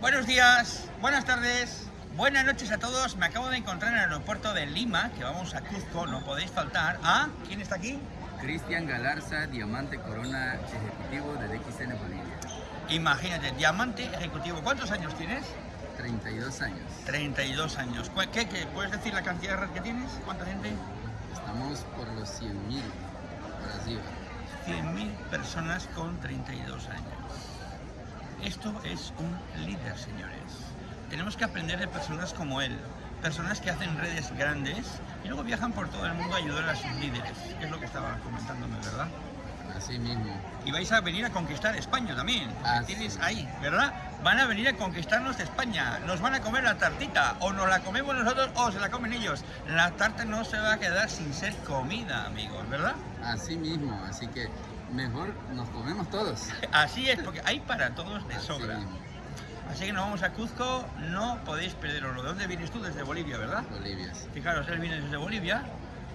Buenos días, buenas tardes, buenas noches a todos. Me acabo de encontrar en el aeropuerto de Lima, que vamos a Cuzco, no podéis faltar. ¿Ah? ¿Quién está aquí? Cristian Galarza, Diamante Corona Ejecutivo de DXN Bolivia. Imagínate, diamante ejecutivo. ¿Cuántos años tienes? 32 años. 32 años. ¿Cu- ¿Qué, qué? ¿Puedes decir la cantidad de red que tienes? ¿Cuánta gente? Estamos por los 100.000 por arriba. 100.000 personas con 32 años. Esto es un líder, señores. Tenemos que aprender de personas como él. Personas que hacen redes grandes y luego viajan por todo el mundo a ayudar a sus líderes. Es lo que estaba comentándome, ¿verdad? Así mismo. Y vais a venir a conquistar España también. porque Ah, tienes sí. ahí, ¿verdad? Van a venir a conquistarnos de España. Nos van a comer la tartita. O nos la comemos nosotros o se la comen ellos. La tarta no se va a quedar sin ser comida, amigos, ¿verdad? Así mismo. Así que mejor nos comemos todos. Así es, porque hay para todos de sobra. Así que nos vamos a Cuzco, no podéis perderoslo. ¿De dónde vienes tú? Desde Bolivia, ¿verdad? Bolivia. sí. Fijaros, él viene desde Bolivia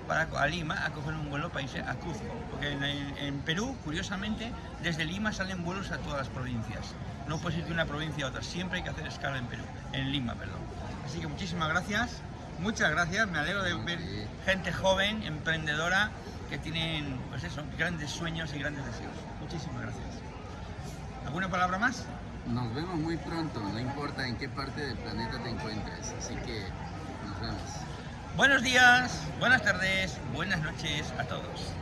para a Lima a coger un vuelo para irse a Cuzco. Porque en, Perú, curiosamente, desde Lima salen vuelos a todas las provincias. No puedes ir de una provincia a otra, siempre hay que hacer escala en Perú, en Lima, perdón. Así que muchísimas gracias, muchas gracias, me alegro de ver gente joven, emprendedora, que tienen, pues eso, grandes sueños y grandes deseos. Muchísimas gracias. ¿Alguna palabra más? Nos vemos muy pronto, no importa en qué parte del planeta te encuentres. Así que nos vemos. Buenos días, buenas tardes, buenas noches a todos.